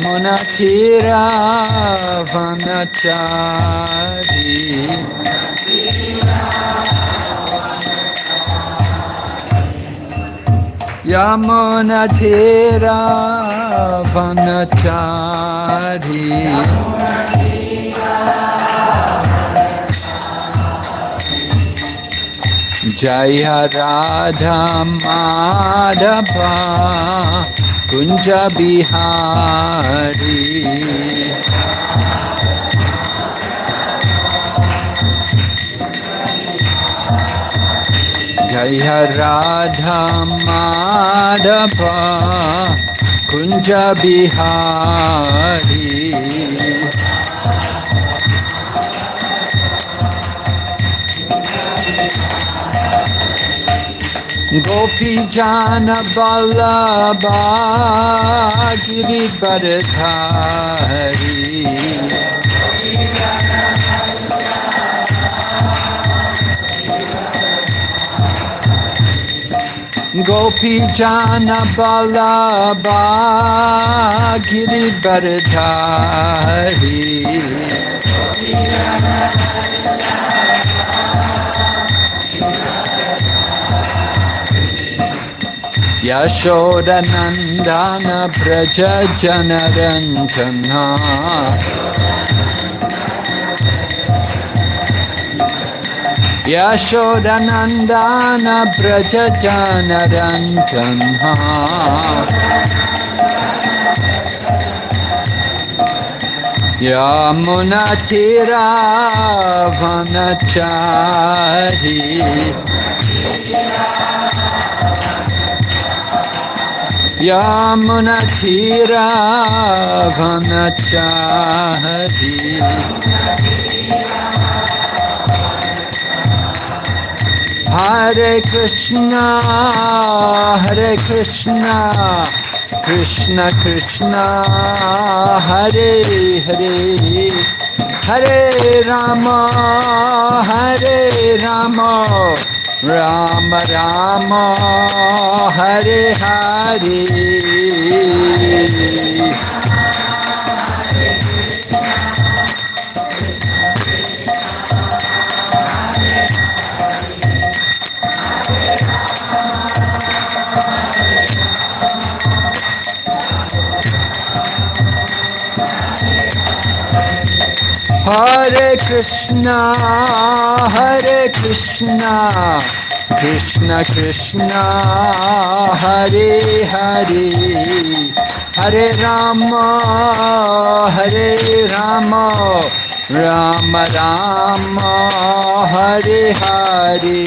Yamuna Tira Vanachari. Yamuna Tira Vanachari. Jaya Radha Kunj Bihari. जय Radha Madhav Kunj Bihari. Gopi Jana Ballabha Giri Bharadhari Gopi Jana Ballabha Giri Bharadhari Yashoda Nandana Braja Janaranjana Yashoda Nandana Braja Janaranjana Yamuna Tira Vanachari Yamuna Tira Vanachari Hare Krishna Hare Krishna Krishna Krishna Hare Hare Hare Rama Hare Krishna, Hare Krishna, Krishna Krishna, Hare Hare, Hare Rama, Hare Rama, Rama Rama, Hare Hare.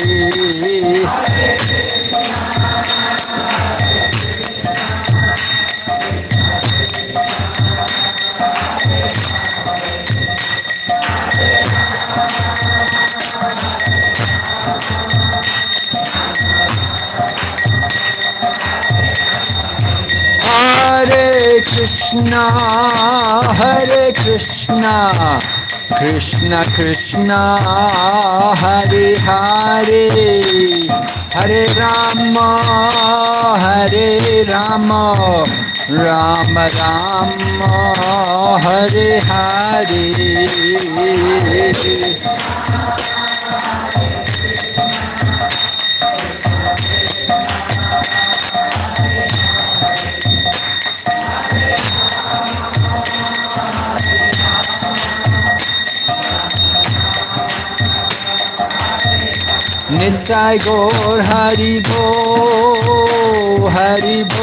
Krishna हरे कृष्ण कृष्ण कृष्ण हरे हरे हरे राम हरे Ram Ram Ram Hare Hare 내 타이거 하리보 하리보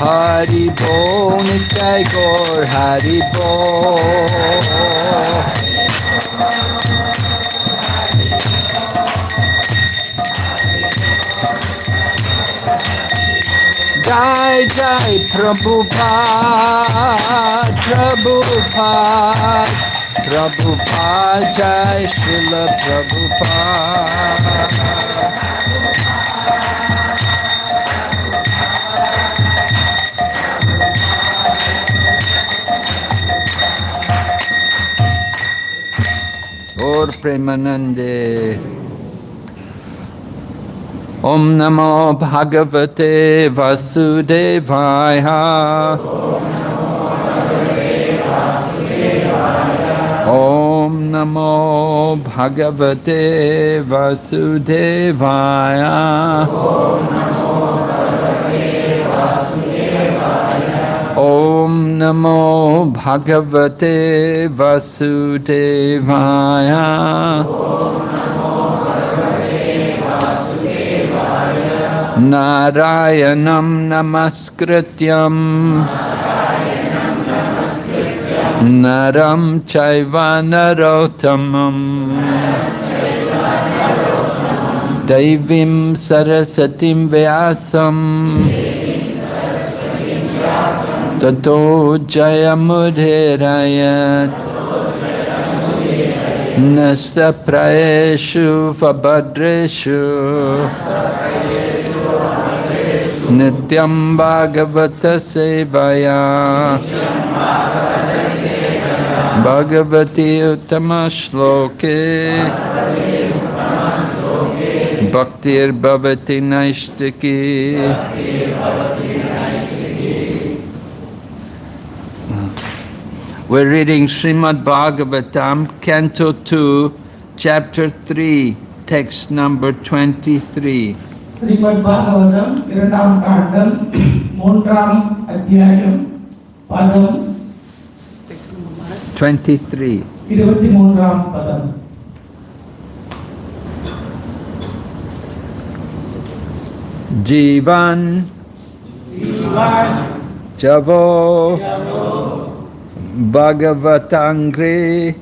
하리보 내 타이거 하리보 Jai Jai Prabhupada, Prabhupada. Prabhupada जय शिल प्रभुपा और प्रेमानंदे। ओम नमो भगवते वसुदेवाय। Namo Bhagavate Vasudevaya. Om Namo Bhagavate Vasudevaya. Narayanam Namaskrityam Naram Chaiva Narottamam Daivim Sarasatim Vyasam Tato Jayamudhirayat Praeshu Vabhadreshu Nityam Bhagavata Sevaya Bhagavati Uttama Shloke Bhaktir Bhavati Naishtiki We're reading Srimad Bhagavatam, Canto 2, Chapter 3, text number 23. Srimad Bhagavatam இரண்டாம் காண்டம் மூன்றாம் அத்தியாயம் பதம் 23. இருபத்தி மூன்றாம் பதம் Jivan Javo Bhagavatangri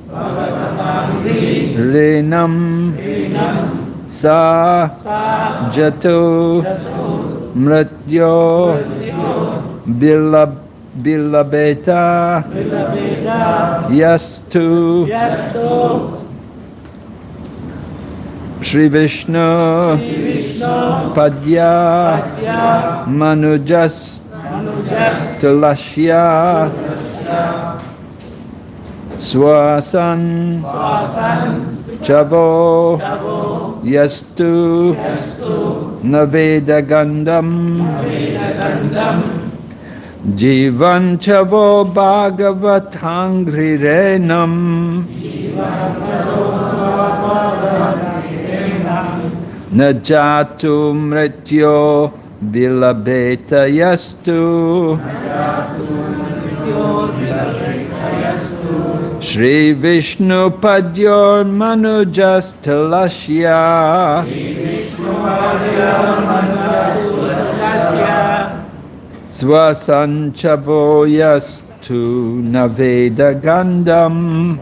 Renam Sa Jatu Mrityo Bilab Bilabeta Yastu Shri Vishnu Padya Manujas Tulashya Swasan Chavo Yastu Naveda Gandam Jivan Chavo Bhagavatangri Renam Shri Vishnu Padyor Manujas Talashya Shri Vishnu Padyor Manujas Talashya Swasanchavoyastu Naveda Gandam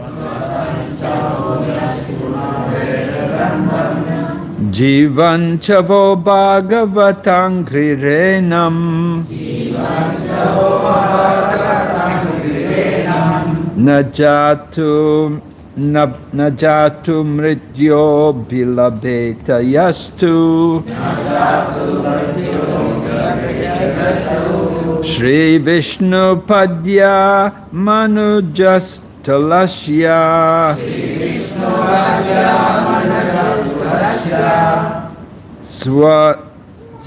Jivanchavo Bhagavatam Krirenam Jivanchavo Bhagavatam Najatum Najatu mrityo bilabeta yastu. Sri Vishnu Padya Manujastalasya Swa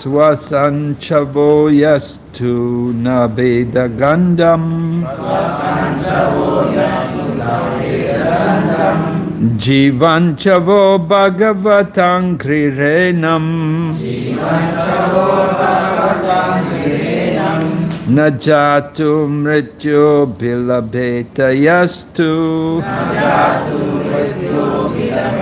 Swasanchavo yastu na veda gandam. Swasanchavo yastu na veda gandam. Jivanchavo bhagavatam krirenam. Jivanchavo bhagavatam krirenam. Najatu mrityu bilabheta yastu. Najatu bilabheta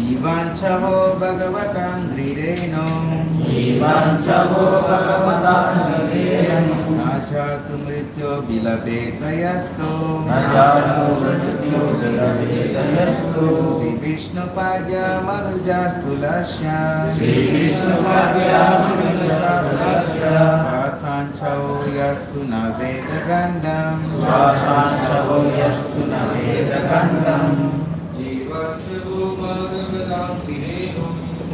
जीवाञ्चवो भगवतान्द्रिरेणो जीवाञ्चवो भगवतान्द्रिरेणो न चातु मृत्यो बिलभेदयस्तु न चातु मृत्यो बिलभेदयस्तु श्रीविष्णुपाद्या न वेदगण्डम् श्वासाञ्चो न वेदगण्डम्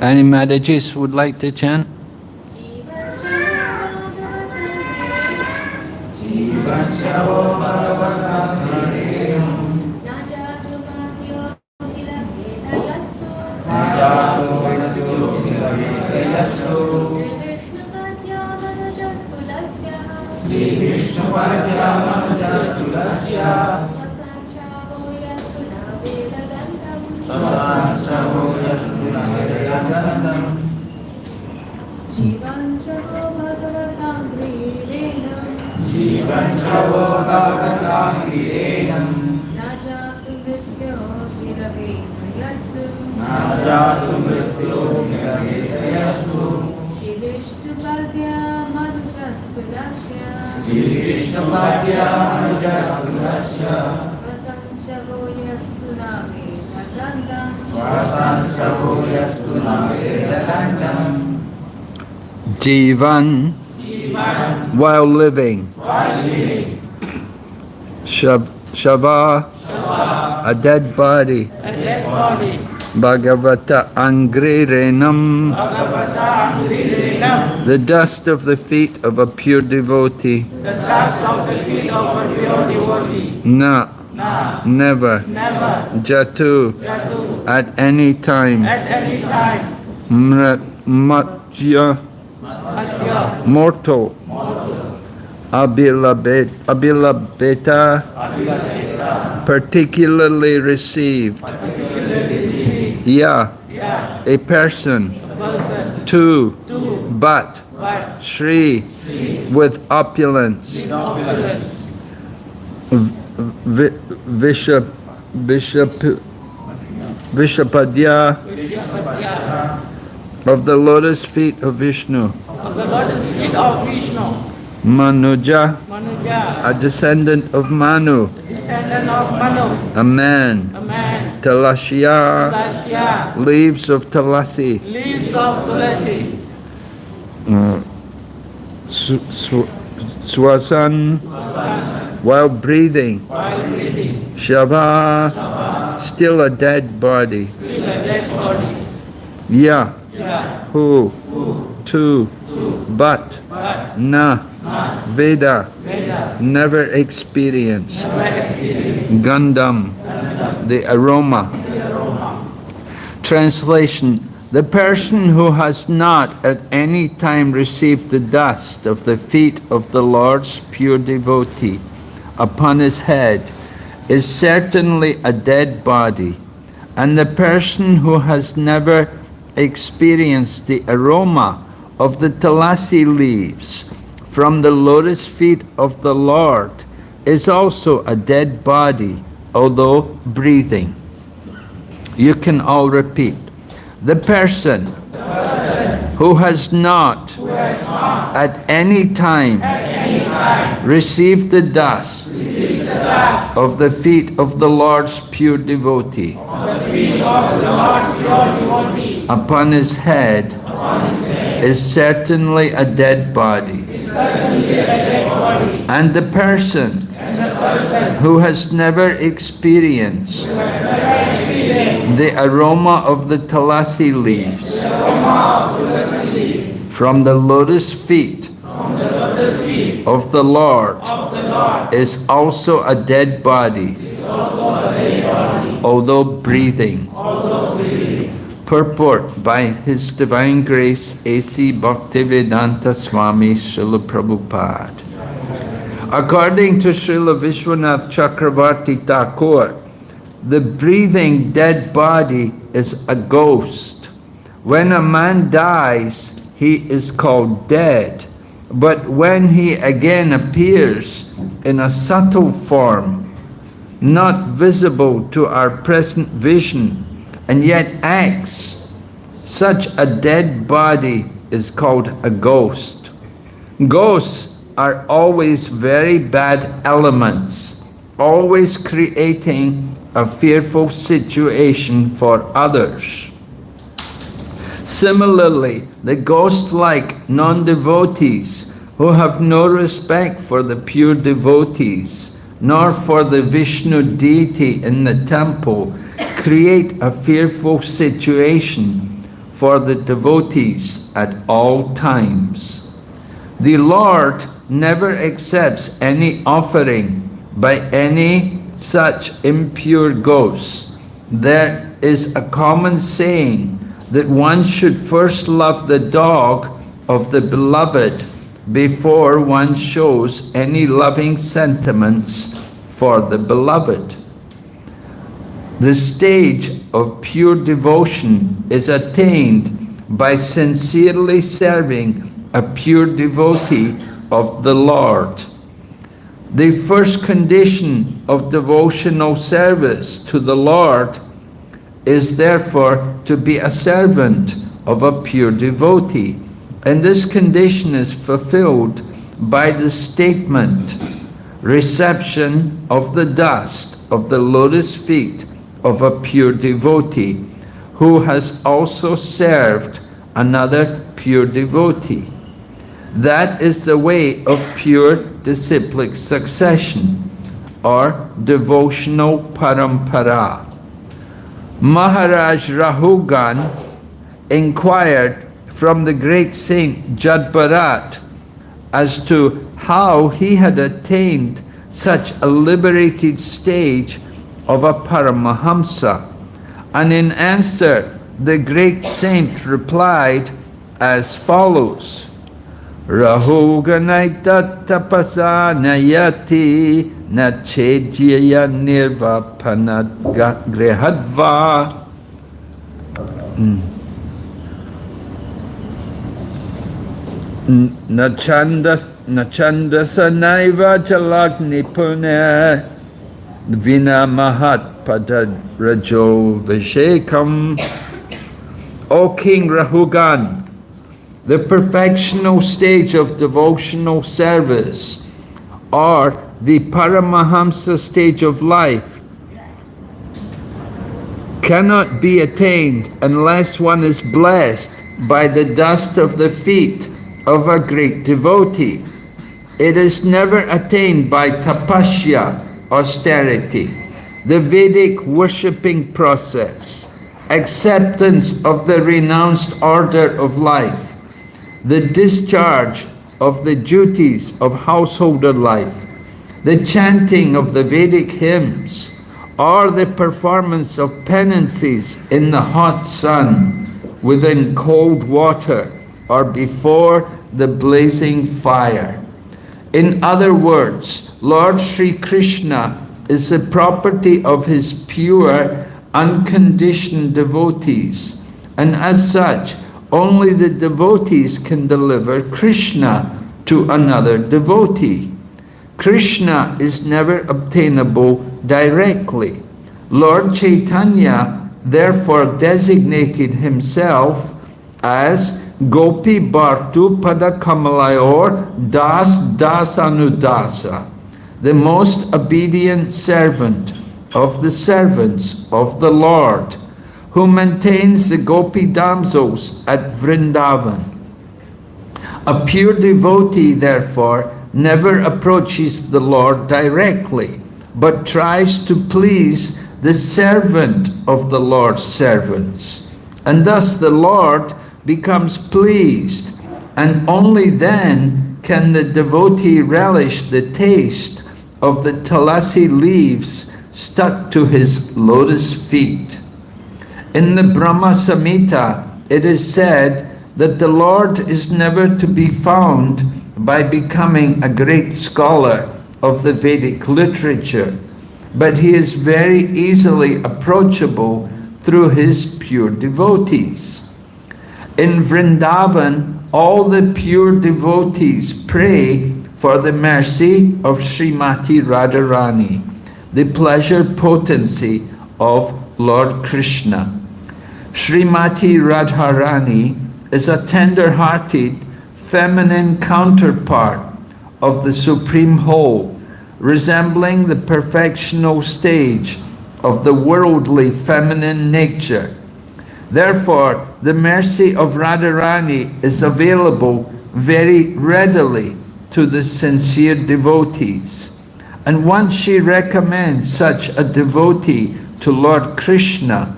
Any Matajis would like to chant? Shiva Chavo. Jivan, while living. Shav, shava, a dead body. Bhagavata Angrirenam, the dust of the feet of a pure devotee. The dust of the feet of a pure devotee. Na, never, never, Jatu, at any time. Mrat, matya, mortal. Abilabet, abilabeta, particularly received. Yeah, a person. Two, but. Shri, with opulence. Vishap, Bishop, Vishapadya of the lotus feet of Vishnu. Manuja, a descendant of Manu, Descendant of Manu, a man. a man, Talashya, Lasya, leaves of Talasi. leaves of Tulasi, mm. Su- su- Swasan, while breathing. while breathing, Shava, still a dead body. still a dead body. Ya, Yeah, who, two, but, but na, Veda, Veda, never experienced. never experienced the aroma. Translation The person who has not at any time received the dust of the feet of the Lord's pure devotee upon his head is certainly a dead body, and the person who has never experienced the aroma of the Tulasi leaves from the lotus feet of the Lord is also a dead body, although breathing. You can all repeat. The person who has not at any time received the dust of the feet of the Lord's pure devotee upon his head is certainly a dead body. And the person who has never experienced the aroma of the Tulasi leaves from the lotus feet of the Lord is also a dead body, although breathing. Purport by His Divine Grace A.C. Bhaktivedanta Swami Srila Prabhupada. According to Srila Vishwanath Chakravarti Thakur, the breathing dead body is a ghost. When a man dies, he is called dead. But when he again appears in a subtle form, not visible to our present vision, and yet acts, such a dead body is called a ghost. Ghosts are always very bad elements, always creating a fearful situation for others. Similarly, the ghost-like non-devotees who have no respect for the pure devotees, nor for the Vishnu deity in the temple, create a fearful situation for the devotees at all times. The Lord never accepts any offering by any such impure ghosts. There is a common saying that one should first love the dog of the beloved before one shows any loving sentiments for the beloved. The stage of pure devotion is attained by sincerely serving a pure devotee of the Lord. The first condition of devotional service to the Lord is therefore to be a servant of a pure devotee. And this condition is fulfilled by the statement, reception of the dust of the lotus feet of a pure devotee who has also served another pure devotee. That is the way of pure disciplic succession or devotional parampara. Maharaj Rahugan inquired from the great saint Jadbarat as to how he had attained such a liberated stage of a Paramahamsa. And in answer, the great saint replied as follows. Rahuganaita tapasa nayati nachejya nirvapana grehadva. Mm. Nachandas nachandasa naiva chalagni pune vina mahat pada rajo vishekam. O King Rahugan, the perfectional stage of devotional service or the Paramahamsa stage of life cannot be attained unless one is blessed by the dust of the feet of a great devotee. It is never attained by tapasya, austerity, the Vedic worshipping process, acceptance of the renounced order of life, the discharge of the duties of householder life, the chanting of the Vedic hymns, or the performance of penances in the hot sun, within cold water, or before the blazing fire. In other words, Lord Sri Krishna is the property of his pure, unconditioned devotees, and as such, only the devotees can deliver Krishna to another devotee. Krishna is never obtainable directly. Lord Chaitanya therefore designated himself as Gopi Bhartu Pada Kamalayor Das Dasanudasa, the most obedient servant of the servants of the Lord, who maintains the Gopi damsels at Vrindavan. A pure devotee, therefore, never approaches the Lord directly, but tries to please the servant of the Lord's servants. And thus the Lord becomes pleased, and only then can the devotee relish the taste of the Tulasi leaves stuck to his lotus feet. In the Brahma Samhita, it is said that the Lord is never to be found by becoming a great scholar of the Vedic literature, but he is very easily approachable through his pure devotees. In Vrindavan, all the pure devotees pray for the mercy of Srimati Radharani, the pleasure potency of Lord Krishna. Srimati Radharani is a tender-hearted feminine counterpart of the Supreme Whole, resembling the perfectional stage of the worldly feminine nature. Therefore, the mercy of Radharani is available very readily to the sincere devotees. And once she recommends such a devotee to Lord Krishna,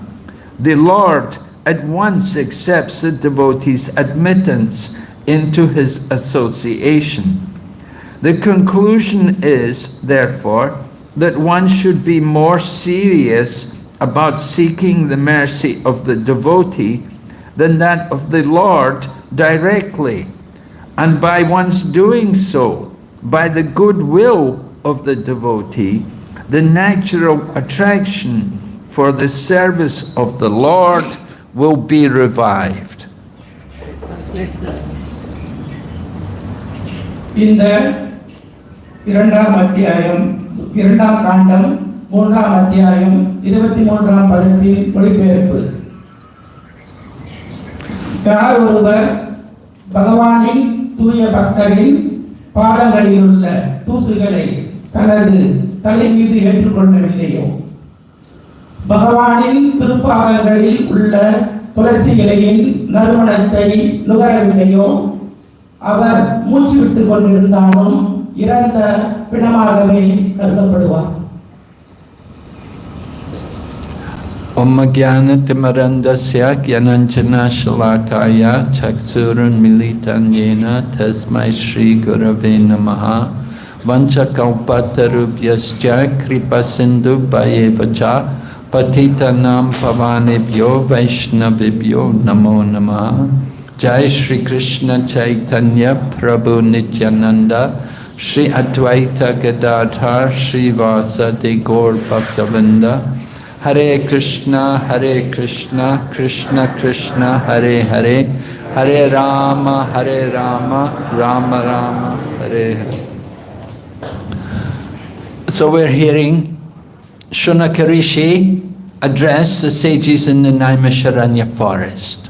the Lord at once accepts the devotee's admittance into his association. The conclusion is, therefore, that one should be more serious about seeking the mercy of the devotee than that of the Lord directly. And by one's doing so, by the goodwill of the devotee, the natural attraction for the service of the Lord will be revived. இந்த இரண்டாம் அத்தியாயம் இரண்டாம் காண்டம் மூன்றாம் அத்தியாயம் இருபத்தி மூன்றாம் பதத்தின் மொழிபெயர்ப்பு யார் ஒருவர் பகவானின் தூய பக்தரின் பாதங்களில் உள்ள தூசுகளை தனது தலை மீது ஏற்றுக்கொள்ளவில்லையோ? பகவானின் திருப்பாதங்களில் உள்ள துளசி இலையின் நறுமணத்தை நுகரவில்லையோ? அவர் மூச்சு விட்டுக் கொண்டிருந்தாலும் இறந்த பிணமாகவே கருதப்படுவார். Om Jnanatimarandasya Jnananjana Shalakaya Chaksurun Militan Yena Tasmai Shri Gurave Namaha Vanchakalpatarubhyascha Kripa Sindhu Bhayevacha Patitanam Pavanebhyo Vaishnavibhyo Namo Namaha Jai Shri Krishna Chaitanya Prabhu Nityananda Shri Advaita Gadadhar Shri Vasa De Gaur Bhaktavinda Hare Krishna, Hare Krishna, Krishna Krishna, Hare Hare, Hare Rama, Hare Rama, Rama Rama, Hare Hare. So we're hearing Shunakarishi address the sages in the Naimisharanya forest.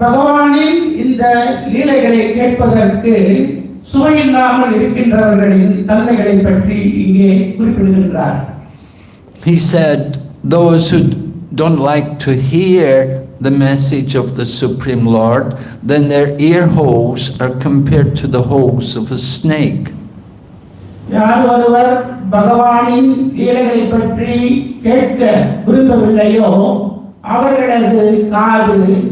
பகவானின் இந்த லீலைகளை கேட்பதற்கு சுவையில்லாமல் இருக்கின்றவர்களின் தன்மைகளை பற்றி இங்கே குறிப்பிடுகின்றார் He said, those who don't like to hear the message of the Supreme Lord, then their ear holes are compared to the holes of a snake. யார் ஒருவர் பகவானின் லீலைகளை பற்றி கேட்க விரும்பவில்லையோ அவர்களது காது பாம்பின் காதுகளுக்கு ஒப்பிடப்படுகின்றது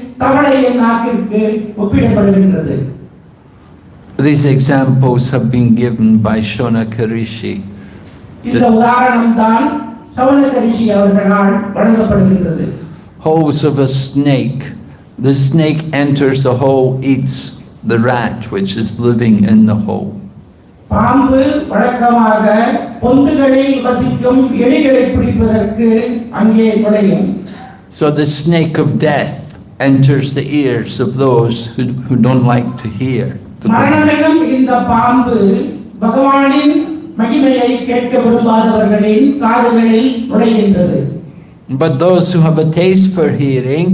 தவளையின் நாக்கிற்கு ஒப்பிடப்படுகின்றது These examples have been given by Shonaka Rishi. இந்த உதாரணம் தான் சவுனக ரிஷி அவர்களால் வழங்கப்படுகின்றது Holes of a snake. The snake enters the hole, eats the rat which is living in the hole. பாம்பு வழக்கமாக பொந்துகளில் வசிக்கும் எலிகளை பிடிப்பதற்கு அங்கே நுழையும் So the snake of death enters the ears of those who, who don't like to hear. The God. மரணமெனும் இந்த பாம்பு பகவானின் மகிமையை கேட்க விரும்பாதவர்களின் காதுகளில் நுழைகின்றது But those who have a taste for hearing,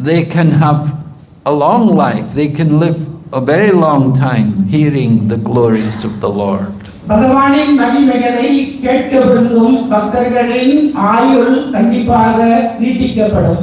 they can have a long life. They can live a very long time hearing the glories of the Lord. பகவானின் மகிமைகளை கேட்க விரும்பும் பக்தர்களின் ஆயுள் கண்டிப்பாக நீட்டிக்கப்படும்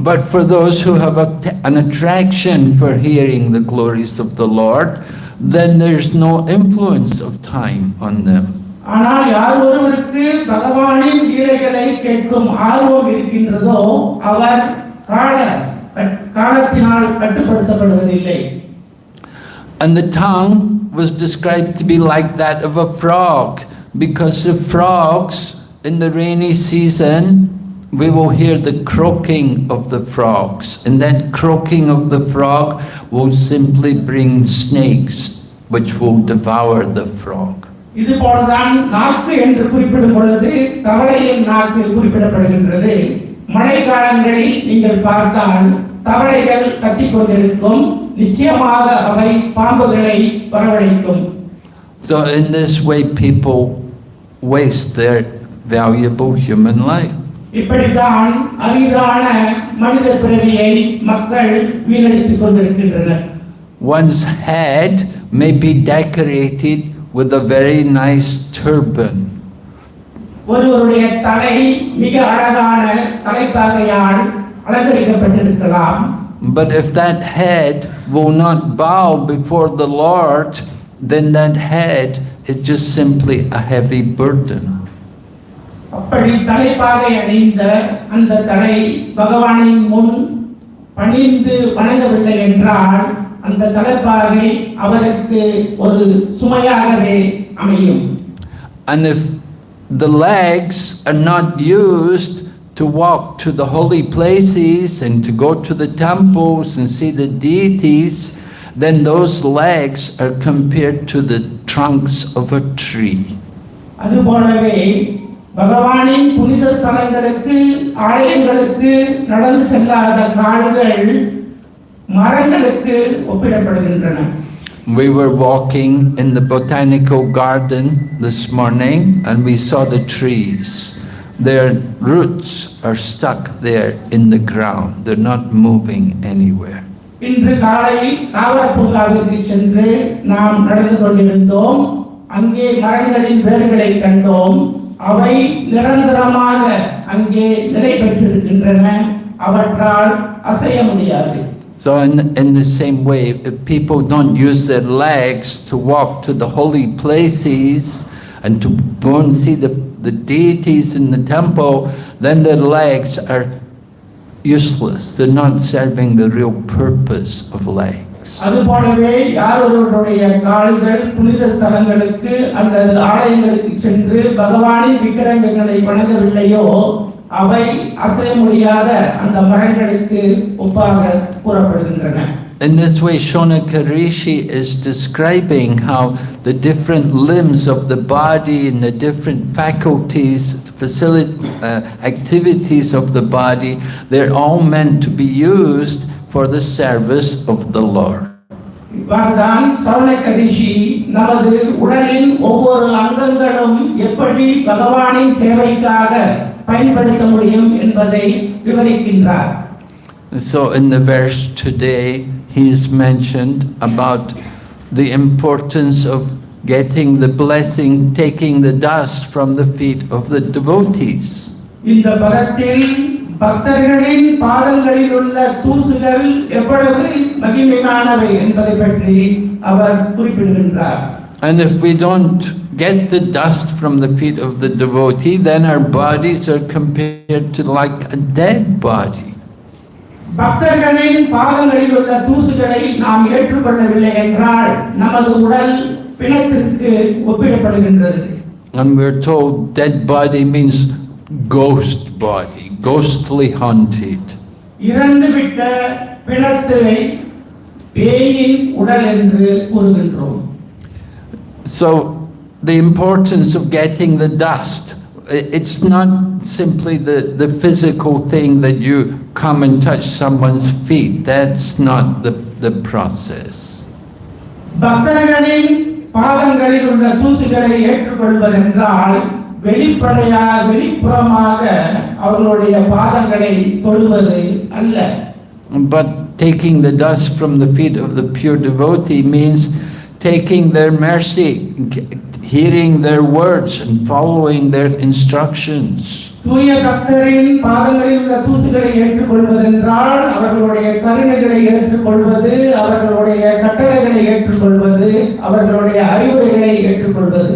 But for those who have a, an attraction for hearing the glories of the Lord, then there's no influence of time on them. ஆனால் யார் ஒருவருக்கு பகவானின் லீலைகளை கேட்கும் ஆர்வம் இருக்கின்றதோ அவர் கால cut- காலத்தினால் கட்டுப்படுத்தப்படுவதில்லை And the tongue was described to be like that of a frog, because the frogs in the rainy season, we will hear the croaking of the frogs, and that croaking of the frog will simply bring snakes which will devour the frog. இது போலதான் நாக்கு என்று குறிப்பிடும் பொழுது தவளையின் நாக்கு குறிப்பிடப்படுகின்றது மழை காலங்களில் நீங்கள் பார்த்தால் தவளைகள் கத்திக் கொண்டிருக்கும் நிச்சயமாக அவை பாம்புகளை வரவழைக்கும் So in this way, people waste their valuable human life. இப்படித்தான் அரிதான மனித பிறவியை மக்கள் வீணடித்துக் கொண்டிருக்கின்றனர் One's head may be decorated with a very nice turban, ஒருவருடைய தலை மிக அழகான தலைப்பாகையால் அலங்கரிக்கப்பட்டிருக்கலாம் but if that head will not bow before the Lord, then that head is just simply a heavy burden. அப்படி தலைப்பாகை அணிந்த அந்த தலை பகவானின் முன் பணிந்து வணங்கவில்லை என்றால் அந்த தலைப்பாகை அவருக்கு ஒரு சுமையாகவே அமையும் And if the legs are not used to walk to the holy places and to go to the temples and see the deities, then those legs are compared to the trunks of a tree. அதுபோலவே பகவானின் புனித ஸ்தலங்களுக்கு ஆலயங்களுக்கு நடந்து செல்லாத கால்கள் மரங்களுக்கு ஒப்பிடப்படுகின்றன We were walking in the botanical garden this morning and we saw the trees. Their roots are stuck there in the ground. They're not moving anywhere. இன்று காலை தாவர பூங்காவிற்கு சென்று நாம் நடந்து கொண்டிருந்தோம் அங்கே மரங்களின் வேர்களை கண்டோம் அவை நிரந்தரமாக அங்கே நிலை பெற்றிருக்கின்றன அவற்றால் அசைய முடியாது So in, in the same way, if people don't use their legs to walk to the holy places and to go and see the, the deities in the temple, then their legs are useless. They're not serving the real purpose of legs. அதுபோலவே யார் ஒருவருடைய கால்கள் புனித ஸ்தலங்களுக்கு அல்லது ஆலயங்களுக்கு சென்று பகவானின் விக்கிரகங்களை வணங்கவில்லையோ அவை அசைய முடியாத அந்த மரங்களுக்கு ஒப்பாக கூறப்படுகின்றன In this way, Shonaka Rishi is describing how the different limbs of the body and the different faculties, facility, uh, activities of the body, they're all meant to be used for the service of the Lord. இவ்வாறுதான் சௌனக ரிஷி நமது உடலின் ஒவ்வொரு அங்கங்களும் எப்படி பகவானின் சேவைக்காக பயன்படுத்த முடியும் என்பதை விவரிக்கின்றார் So in the verse today, he's mentioned about the importance of getting the blessing, taking the dust from the feet of the devotees. இந்த பதத்தில் பக்தர்களின் பாதங்களில் உள்ள தூசுகள் எவ்வளவு மகிமையானவை என்பதை பற்றி அவர் குறிப்பிடுகின்றார் And if we don't get the dust from the feet of the devotee, then our bodies are compared to like a dead body. பக்தர்களின் பாதங்களில் உள்ள தூசுகளை நாம் ஏற்றுக்கொள்ளவில்லை என்றால் நமது உடல் பிணத்திற்கு ஒப்பிடப்படுகின்றது And we're told dead body means ghost body, ghostly haunted. இறந்துவிட்ட பிணத்தை பேயின் உடல் என்று கூறுகின்றோம் So the importance of getting the dust, i- it's not simply the, the physical thing that you come and touch someone's feet. That's not the, the process. பக்தர்களின் பாதங்களில் உள்ள தூசுகளை ஏற்றுக்கொள்வதென்றால் வெளிப்படையாக வெளிப்புறமாக அவர்களுடைய பாதங்களை தொடுவது அல்ல But taking the dust from the feet of the pure devotee means taking their mercy, hearing their words and following their instructions. தூய பக்தரின் பாதங்களில் உள்ள தூசுகளை ஏற்றுக்கொள்வதென்றால் அவர்களுடைய கருணைகளை ஏற்றுக்கொள்வது அவர்களுடைய கட்டளைகளை ஏற்றுக்கொள்வது அவர்களுடைய அறிவுரைகளை ஏற்றுக்கொள்வது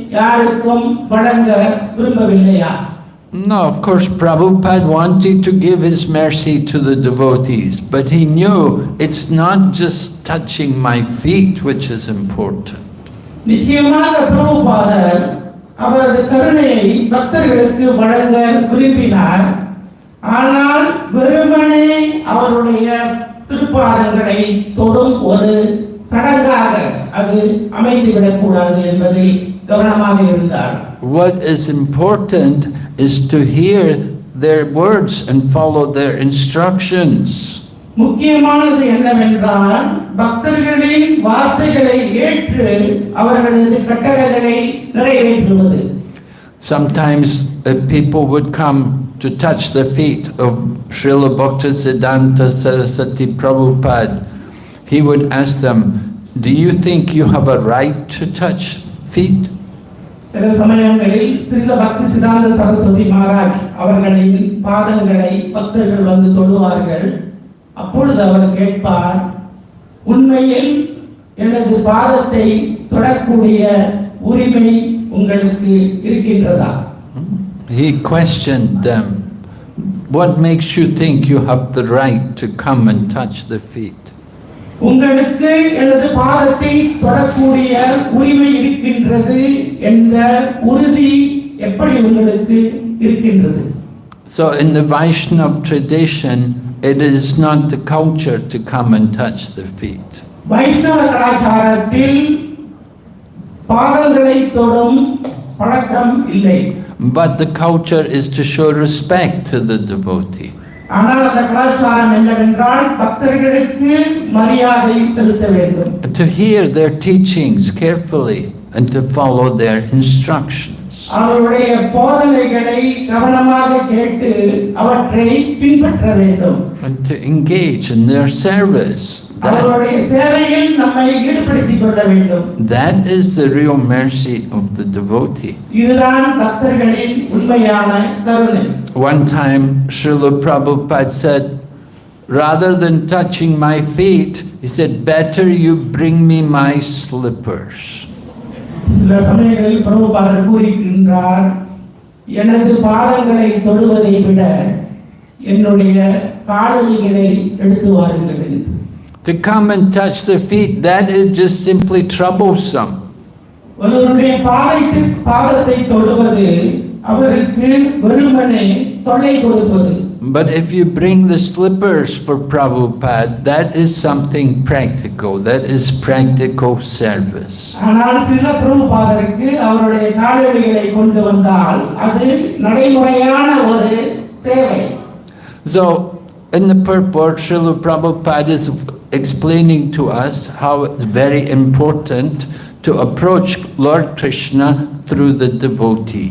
யாருக்கும் வழங்க விரும்பவில்லையா No, of course Prabhupada wanted to give his mercy to the devotees, but he knew it's not just touching my feet which is important. நிச்சயமாக பிரபுபாதர் அவரது கருணையை பக்தர்களுக்கு வழங்க விரும்பினார் ஆனால் வெறுமனே அவருடைய திருப்பாதங்களை தொடும் ஒரு சடங்காக அது அமைந்துவிடக்கூடாது என்பதில் கவனமாக இருந்தார் What is important is to hear their words and follow their instructions. முக்கியமானது என்னவென்றால் பக்தர்களின் வார்த்தைகளை ஏற்று அவர்களது கட்டளைகளை நிறைவேற்றுவது Sometimes uh, people would come to touch the feet of Srila Bhaktisiddhanta Saraswati Prabhupada. He would ask them, do you think you have a right to touch feet? சில சமயங்களில் ஸ்ரீல பக்தி சிதாந்த சரஸ்வதி மகாராஜ் அவர்களின் பாதங்களை பக்தர்கள் வந்து தொழுவார்கள் அப்பொழுது அவர் கேட்பார் உண்மையில் எனது பாதத்தை தொடக்கூடிய உரிமை உங்களுக்கு இருக்கின்றதா He questioned them, what makes you think you have the right to come and touch the feet? உங்களுக்கு எனது பாதத்தை தொடக்கூடிய உரிமை இருக்கின்றது என்ற உறுதி எப்படி உங்களுக்கு இருக்கின்றது So in the Vaishnav tradition, it is not the culture to come and touch the feet. வைஷ்ணவ கலாச்சாரத்தில் பாதங்களை தொடும் பழக்கம் இல்லை But the culture is to show respect to the devotee. ஆனால் அந்த கலாச்சாரம் என்னவென்றால் பக்தர்களுக்கு மரியாதை செலுத்த வேண்டும் To hear their teachings carefully and to follow their instructions. அவர்களுடைய போதனைகளை கவனமாக கேட்டு அவற்றை பின்பற்ற வேண்டும் And to engage in their service. That, அவர்களுடைய சேவையில் நம்மை ஈடுபடுத்திக் கொள்ள வேண்டும் that is the real mercy of the devotee. இதுதான் பக்தர்களின் உண்மையான கருணை One time, Srila Prabhupada said, rather than touching my feet, he said, better you bring me my slippers. சில சமயங்களில் பிரபுபாதர் கூறுகின்றார் எனது பாதங்களை தொடுவதை விட என்னுடைய காலணிகளை எடுத்து வாருங்கள் என்று To come and touch their feet, that is just simply troublesome. ஒருவருடைய பாதத்தை பாதத்தை தொடுவது அவருக்கு வெறுமனே தொல்லை கொடுப்பது But if you bring the slippers for Prabhupada, that is something practical. That is practical service. ஆனால் சில பிரபுபாதருக்கு அவருடைய காலடிகளை கொண்டு வந்தால் அது நடைமுறையான ஒரு சேவை So, in the purport, Srila Prabhupada is explaining to us how it's very important to approach Lord Krishna through the devotee.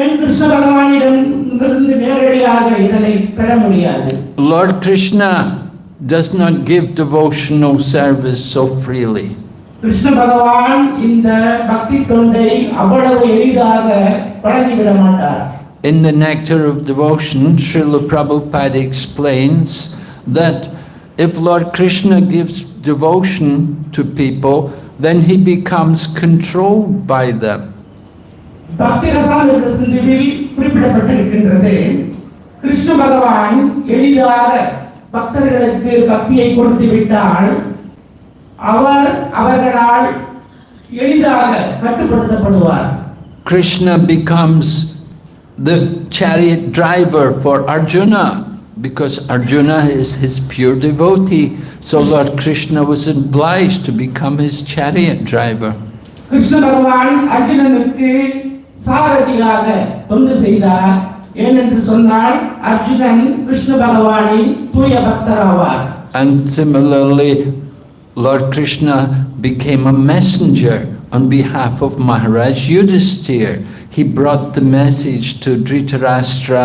ஏன் கிருஷ்ண பகவானிடம் இருந்து நேரடியாக இதனை பெற முடியாது Lord Krishna does not give devotional service so freely. Krishna பகவான் இந்த பக்தி தொண்டை அவ்வளவு எளிதாக வழங்கிவிட மாட்டார் In the Nectar of Devotion, Srila Prabhupada explains that if Lord Krishna gives devotion to people, then he becomes controlled by them. பக்தி ரசாமிரத சிந்துவில் குறிப்பிடப்பட்டிருக்கின்றது கிருஷ்ண பகவான் எளிதாக பக்தர்களுக்கு பக்தியை கொடுத்து விட்டால் அவர் அவர்களால் எளிதாக கட்டுப்படுத்தப்படுவார் Krishna becomes the chariot driver for Arjuna because Arjuna is his pure devotee. So Lord Krishna was obliged to become his chariot driver. Krishna பகவான் அர்ஜுனனுக்கு சாரதியாக தொண்டு செய்தார் ஏனென்று சொன்னால் அர்ஜுனன் கிருஷ்ண பகவானின் தூய பக்தர் ஆவார் And similarly, Lord Krishna became a messenger on behalf of Maharaj Yudhisthira. He brought the message to Dhritarashtra,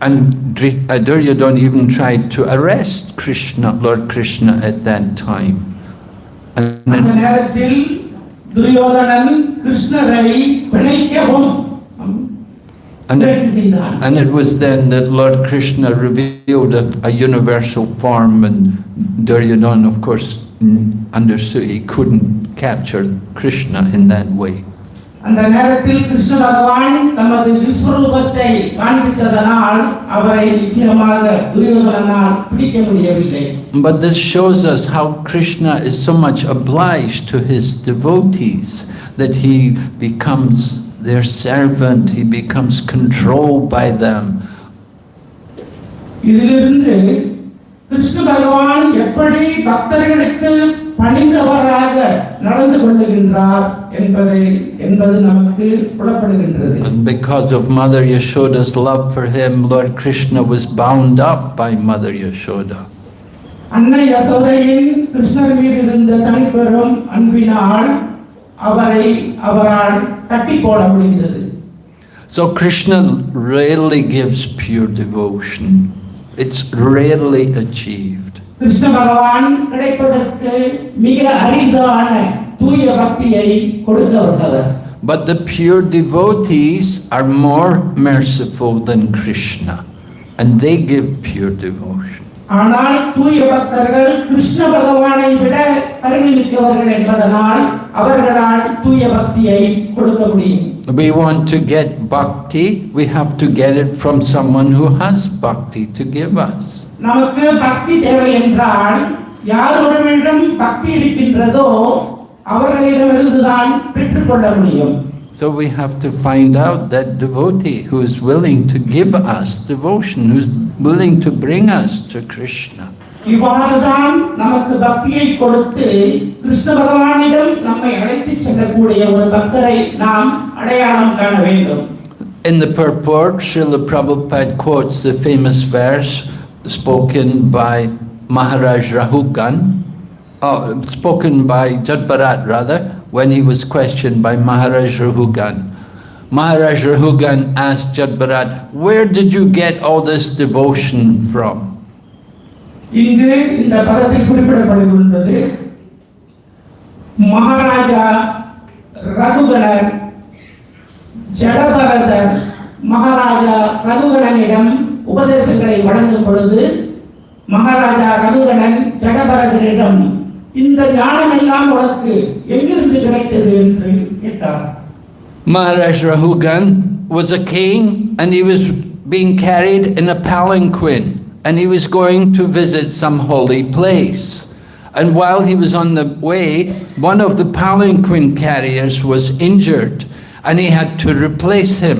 And Duryodhana uh, even tried to arrest Krishna, Lord Krishna at that time. And then, and it, and it was then that Lord Krishna revealed a, a universal form and Duryodhana of course understood he couldn't capture Krishna in that way. அந்த நேரத்தில் கிருஷ்ண பகவான் தமது விஸ்வரூபத்தை காண்பித்ததனால் அவரை நிச்சயமாக துரியோதனனால் பிடிக்க முடியவில்லை But this shows us how Krishna is so much obliged to his devotees that he becomes their servant, he becomes controlled by them. இதிலிருந்து கிருஷ்ண பகவான் எப்படி பக்தர்களுக்கு பணிந்தவராக நடந்து கொள்ளுகின்றார் என்பதை என்பது நமக்கு புலப்படுகின்றது And because of Mother Yashoda's love for him, Lord Krishna was bound up by Mother Yashoda. அன்னை யசோதையின் கிருஷ்ணர் மீது இருந்த தனிப்பெரும் அன்பினால் அவரை அவரால் கட்டி போட முடிந்தது So Krishna rarely gives pure devotion. It's rarely achieved. Krishna பகவான் கிடைப்பதற்கு மிக அரிதான தூய பக்தியை கொடுக்க வந்தவர் But the pure devotees are more merciful than Krishna, and they give pure devotion. ஆனால் தூய பக்தர்கள் கிருஷ்ண பகவானை விட கருணை மிக்கவர்கள் என்பதனால் அவர்களால் தூய பக்தியை கொடுக்க முடியும் We want to get bhakti, we have to get it from someone who has bhakti to give us. நமக்கு பக்தி தேவை என்றால் யார் ஒருவரிடம் பக்தி இருக்கின்றதோ அவர்களிடமிருந்துதான் பெற்றுக்கொள்ள முடியும் So we have to find out that devotee who is willing to give us devotion, who's willing to bring us to Krishna. இவ்வாறுதான் நமக்கு பக்தியை கொடுத்து கிருஷ்ண பகவானிடம் நம்மை அழைத்துச் செல்லக்கூடிய ஒரு பக்தரை நாம் அடையாளம் காண வேண்டும் In the purport, Srila Prabhupada quotes the famous verse spoken by Maharaj Rahugan, oh, uh, spoken by Jada Bharat rather, when he was questioned by Maharaj Rahugan. Maharaj Rahugan asked Jada Bharat, where did you get all this devotion from? இங்கு இந்த பதத்தில் குறிப்பிடப்படுகின்றது மகாராஜா உபதேசங்களை வழங்கும் பொழுது மகாராஜா ரகுகணன் ஜடபரதரிடம் இந்த ஞானம் எல்லாம் உனக்கு எங்கிருந்து கிடைத்தது என்று கேட்டார் Maharaj Rahugan was a king and he was being carried in a palanquin and he was going to visit some holy place. And while he was on the way, one of the palanquin carriers was injured and he had to replace him.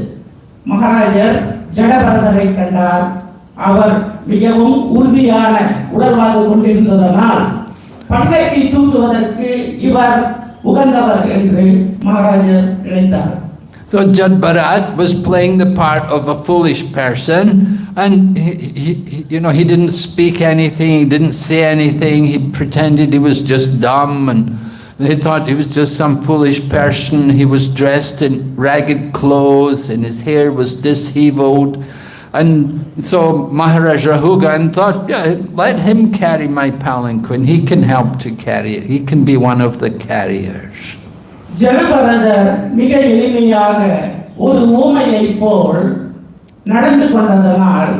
மகாராஜர் ஜடபரதரை கண்டார். அவர் மிகவும் உறுதியான கொண்டிருந்ததனால் இவர் உகந்தவர் என்று மகாராஜர் நினைத்தார். So Jada Bharat was playing the part of a foolish person and he, he, you know, he didn't speak anything, he didn't say anything, he pretended he was just dumb and they thought he was just some foolish person. He was dressed in ragged clothes and his hair was disheveled. And so Maharaj Rahugan thought, yeah, let him carry my palanquin, he can help to carry it, he can be one of the carriers. ஜடபரதர் மிக எளிமையாக ஒரு ஊமையை போல் நடந்து கொண்டதனால்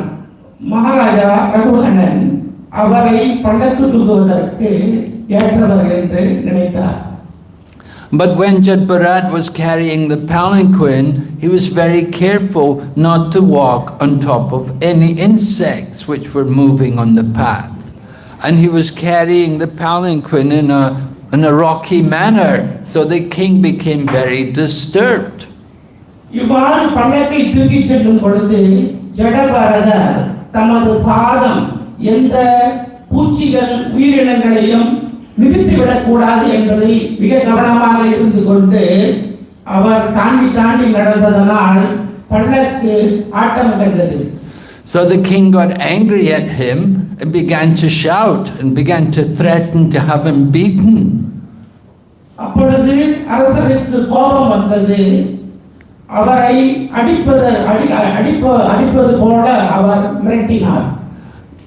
மகாராஜா ரகுகணன் அவரை பள்ளத்து தூக்குவதற்கு but when Jada Bharat was carrying the palanquin, he was very careful not to walk on top of any insects which were moving on the path. And he was carrying the palanquin in a, in a rocky manner, so the king became very disturbed. இவ்வாறு பல்லக்கை தூக்கிச் செல்லும் பொழுது ஜடபாரதர் மிதித்து விடக்கூடாது என்பதில் மிக கவனமாக இருந்து கொண்டு அவர் தாண்டி தாண்டி நடந்ததனால் பள்ளக்கு ஆட்டம் கண்டது. So the king got angry at him and began to shout and began to threaten to have him beaten. அப்பொழுது அரசருக்கு கோபம் வந்தது. அவரை அடிப்பது அடி அடிப்ப அடிப்பது போல அவர் மிரட்டினார்.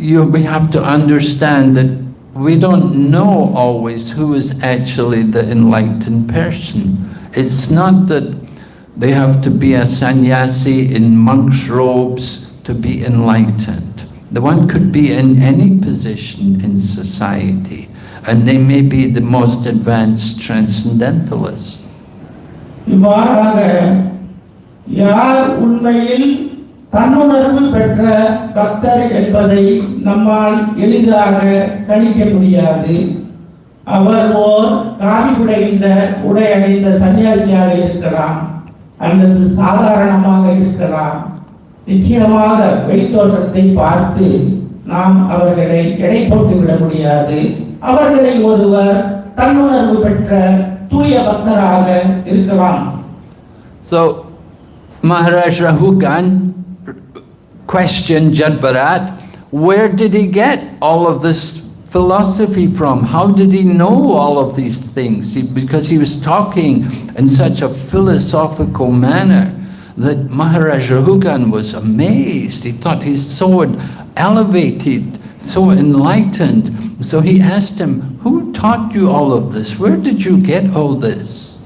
you, we have to understand that we don't know always who is actually the enlightened person. It's not that they have to be a sannyasi in monk's robes to be enlightened. The one could be in any position in society and they may be the most advanced transcendentalists. தன்னுணர்வு பெற்ற பக்தர் என்பதை நம்மால் எளிதாக கணிக்க முடியாது. அவர் ஓர் காவி குடைந்த உடை அணிந்த சன்னியாசியாக இருக்கலாம் அல்லது சாதாரணமாக இருக்கலாம். நிச்சயமாக வெளித்தோற்றத்தை பார்த்து நாம் அவர்களை எடை போட்டு விட முடியாது. அவர்களை ஒருவர் தன்னுணர்வு பெற்ற தூய பக்தராக இருக்கலாம். So Maharaj Rahugan questioned Jada Bharat, where did he get all of this philosophy from? How did he know all of these things? He- because he was talking in such a philosophical manner that Maharaj Rahugan was amazed. He thought he's so elevated, so enlightened. So he asked him, who taught you all of this? Where did you get all this?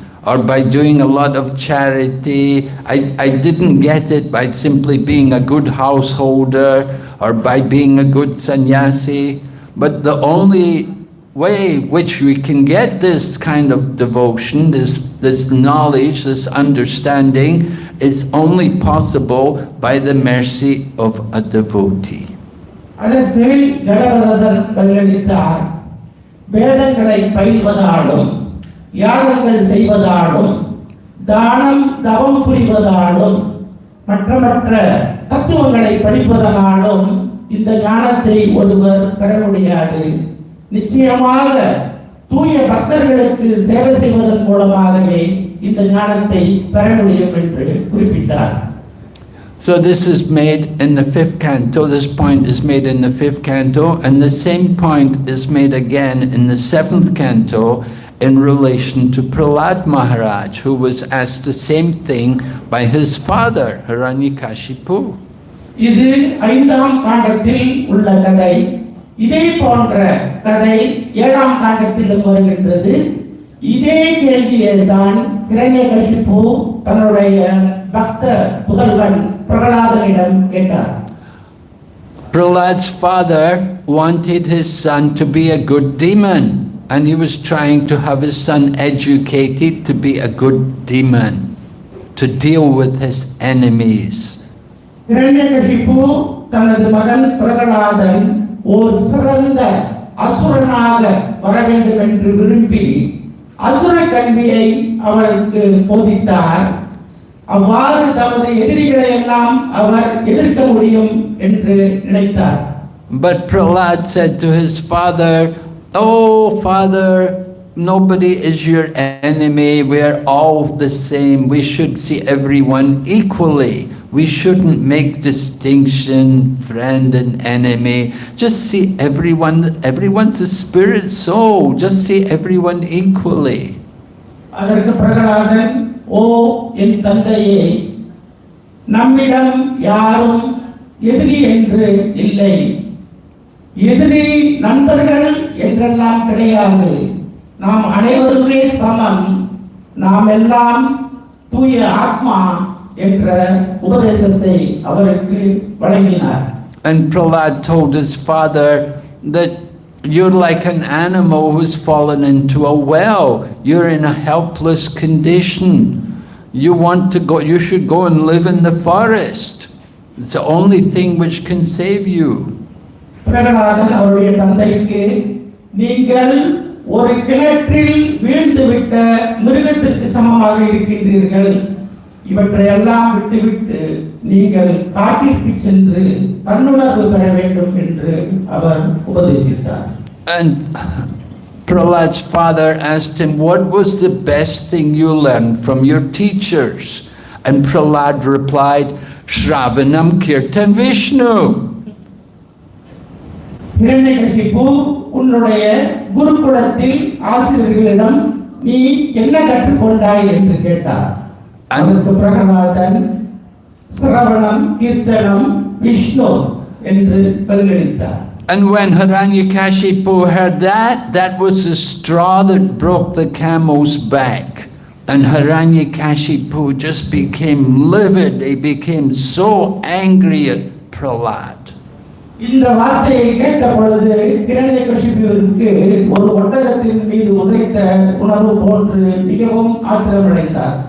or by doing a lot of charity. I, I didn't get it by simply being a good householder or by being a good sannyasi. But the only way which we can get this kind of devotion, this, this knowledge, this understanding, is only possible by the mercy of a devotee. அதற்கு ஜடபரதர் பதிலளித்தார் வேதங்களை பயில்வதாலும் யாகங்கள் செய்வதாலும் தானம் தவம் புரிவதாலும் மற்ற மற்ற தத்துவங்களை படிப்பதனாலும் இந்த ஞானத்தை ஒருவர் பெற முடியாது நிச்சயமாக தூய பக்தர்களுக்கு சேவை செய்வதன் மூலமாகவே இந்த ஞானத்தை பெற முடியும் என்று குறிப்பிட்டார் So this is made in the fifth canto, this point is made in the fifth canto, and the same point is made again in the seventh canto in relation to Prahlad Maharaj, who was asked the same thing by his father, Harani Kashipu. ஐந்தாம் Prahlad's father wanted his son to be a good demon and he was trying to have his son educated to be a good demon, to deal with his enemies. Hiranyakashipu தனது மகன் பிரகலாதன் ஓர் சிறந்த அசுரனாக வர வேண்டும் என்று விரும்பி அசுர கல்வியை அவருக்கு போதித்தார் அவ்வாறு தமது எதிரிகளை எல்லாம் அவர் எதிர்க்க முடியும் என்று நினைத்தார் But Prahlad said to his father, Oh, father, nobody is your enemy. We're all the same. We should see everyone equally. We shouldn't make distinction, friend and enemy. Just see everyone, everyone's a spirit soul. Just see everyone equally. அதற்கு பிரகலாதன் ஓ என் தந்தையே நம்மிடம் யாரும் எதிரி என்று இல்லை எதிரி நண்பர்கள் என்றெல்லாம் கிடையாது நாம் அனைவருமே சமம் நாம் எல்லாம் தூய ஆத்மா என்ற உபதேசத்தை அவருக்கு வழங்கினார் And Prahlad told his father that you're like an animal who's fallen into a well. You're in a helpless condition. You want to go, you should go and live in the forest. It's the only thing which can save you. Prahladan அவருடைய தந்தைக்கு நீங்கள் ஒரு கிணற்றில் வீழ்ந்துவிட்ட மிருகத்திற்கு சமமாக இருக்கின்றீர்கள் இவற்றையெல்லாம் விட்டுவிட்டு நீங்கள் காட்டிற்கு சென்று தன்னுணர்வு பெற வேண்டும் என்று அவர் உபதேசித்தார் And Prahlad's father asked him, What was the best thing you learned from your teachers? And Prahlad replied, Shravanam Kirtan Vishnu. Hiranyakashipu உன்னுடைய குருகுலத்தில் ஆசிரியர்களிடம் நீ என்ன கற்றுக்கொண்டாய் என்று கேட்டார் அதற்கு பிரகலாதன் சிரவணம் கீர்த்தனம் விஷ்ணு என்று பதிலளித்தார் And when Hiranyakashipu heard that, that was the straw that broke the camel's back. And Hiranyakashipu just became livid. He became so angry at Prahlad. இந்த வார்த்தையை கேட்ட பொழுது கிரணிய கஷிப்பிற்கு ஒரு ஒட்டகத்தின் மீது உதைத்த உணர்வு போன்று மிகவும் ஆச்சரியமடைந்தார்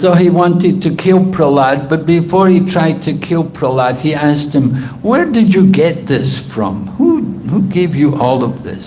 So he wanted to kill Prahlad, but before he tried to kill Prahlad, he asked him, Where did you get this from? Who, who gave you all of this?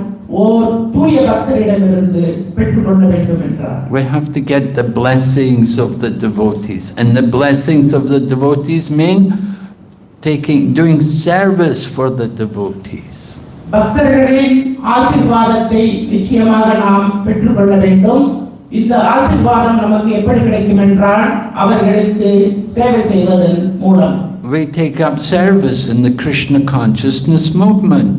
ஓர் தூய பக்தரிடமிருந்து பெற்றுக்கொள்ள வேண்டும் என்றார் We have to get the blessings of the devotees. And the blessings of the devotees mean taking, doing service for the devotees. பக்தர்களின் ஆசீர்வாதத்தை நிச்சயமாக நாம் பெற்றுக்கொள்ள வேண்டும் இந்த ஆசீர்வாதம் நமக்கு எப்படி கிடைக்கும் என்றால் அவர்களுக்கு சேவை செய்வதன் மூலம் We take up service in the Krishna consciousness movement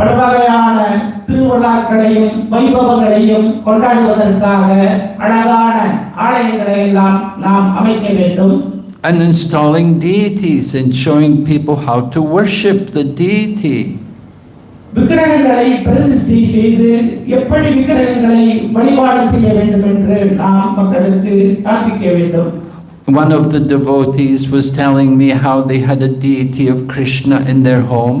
பல வகையான திருவிழாக்களையும் வைபவங்களையும் கொண்டாடுவதற்காக அழகான ஆலயங்களை எல்லாம் நாம் அமைக்க வேண்டும் And installing deities and showing people how to worship the deity. விக்கிரகங்களை பிரதிஷ்டை செய்து எப்படி விக்கிரகங்களை வழிபாடு செய்ய வேண்டும் என்று நாம் மக்களுக்கு காண்பிக்க வேண்டும் One of the devotees was telling me how they had a deity of Krishna in their home,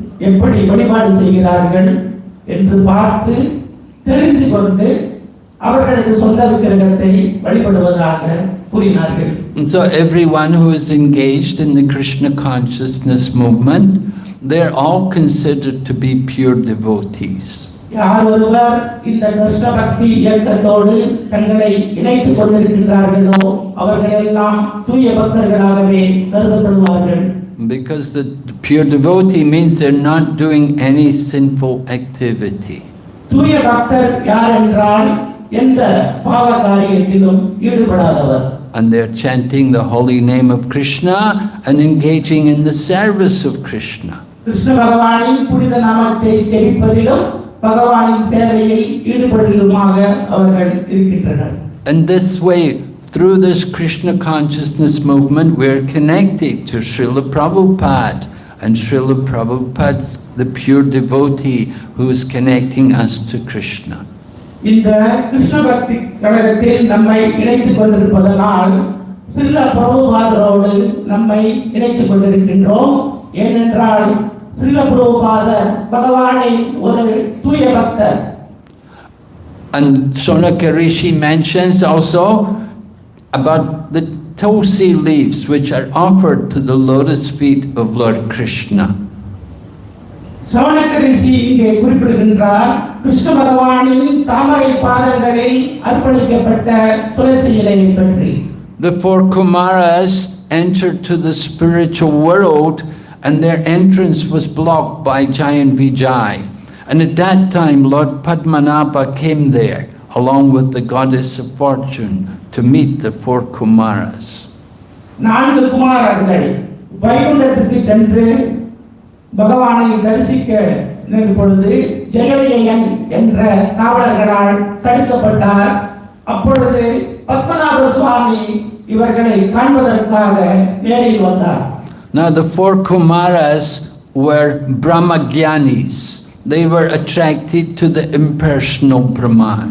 எப்படி வழிபாடு செய்கிறார்கள் என்று பார்த்து தெரிந்து கொண்டு அவர்களது சொந்த விக்கிரகத்தை வழிபடுவதாக கூறினார்கள் so everyone who is engaged in the Krishna consciousness movement, they're all considered to be pure devotees. யார் ஒருவர் இந்த கிருஷ்ண பக்தி இயக்கத்தோடு தங்களை இணைத்துக் கொண்டிருக்கின்றார்களோ அவர்கள் எல்லாம் தூய பக்தர்களாகவே கருதப்படுவார்கள் because the pure devotee means they're not doing any sinful activity. And they're chanting the holy name of Krishna and engaging in the service of Krishna. And this way, through this Krishna consciousness movement, we're connected to Srila Prabhupada. And Srila Prabhupada, the pure devotee who is connecting us to Krishna. இந்த கிருஷ்ண பக்தி கழகத்தில் And Saunaka Rishi mentions also about the tulsi leaves which are offered to the lotus feet of Lord Krishna. The four Kumaras entered to the spiritual world and their entrance was blocked by giant Vijay. And at that time Lord Padmanabha came there along with the goddess of fortune to meet the four Kumaras. நான்கு குமாரர்கள் வைகுண்டத்திற்கு சென்று பகவானை தரிசிக்க நினைத்த பொழுது ஜெயவிஜயன் என்ற காவலர்களால் தடுக்கப்பட்டார் அப்பொழுது பத்மநாப சுவாமி இவர்களை காண்பதற்காக நேரில் வந்தார் Now the four Kumaras were Brahmagyanis. They were attracted to the impersonal Brahman.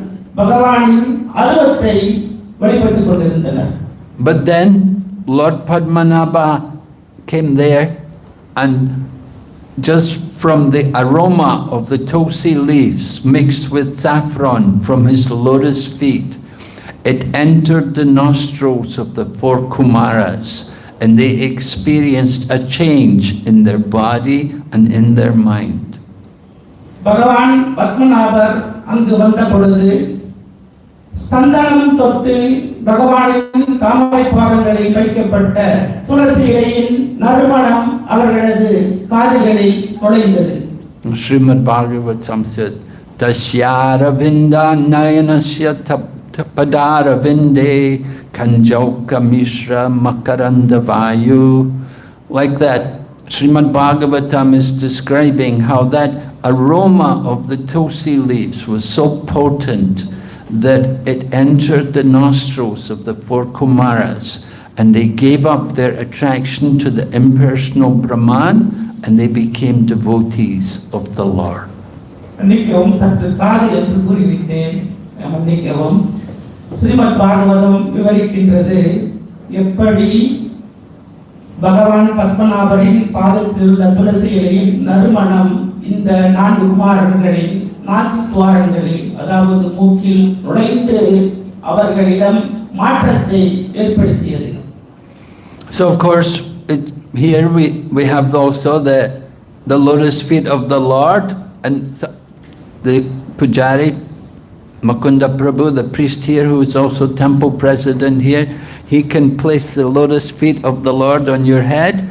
But then Lord Padmanabha came there and just from the aroma of the tulsi leaves mixed with saffron from his lotus feet, it entered the nostrils of the four Kumaras and they experienced a change in their body and in their mind. பகவான் பத்மநாபர் சந்தனம் தொட்டு பகவானின் தாமரை பாதங்களில் வைக்கப்பட்ட துளசி இலையின் நறுமணம் அவர்களது காதுகளில் நுழைந்தது Srimad Bhagavatam said, Tasyara vinda nayanasya tapadara vinde kanjauka mishra makaranda vayu. Like that, Srimad Bhagavatam is describing how that aroma of the tulsi leaves was so potent that it entered the nostrils of the four Kumaras and they gave up their attraction to the impersonal Brahman and they became devotees of the Lord. மன்னிக்கவும் சற்று காது என்று கூறிவிட்டேன் மன்னிக்கவும் ஸ்ரீமத் பாகவதம் விவரிக்கின்றது எப்படி பகவான் பத்மநாபரின் பாதத்தில் உள்ள துளசி இலையின் நறுமணம் இந்த நான்கு குமாரர்களின் மாசுக்குவாரிகளில் அதாவது மூக்கில் நுழைந்து அவர்களிடம் மாற்றத்தை ஏற்படுத்தியது. So of course, it, here we, we have also the, the lotus feet of the Lord and the Pujari, Mukunda Prabhu, the priest here who is also temple president here, he can place the lotus feet of the Lord on your head.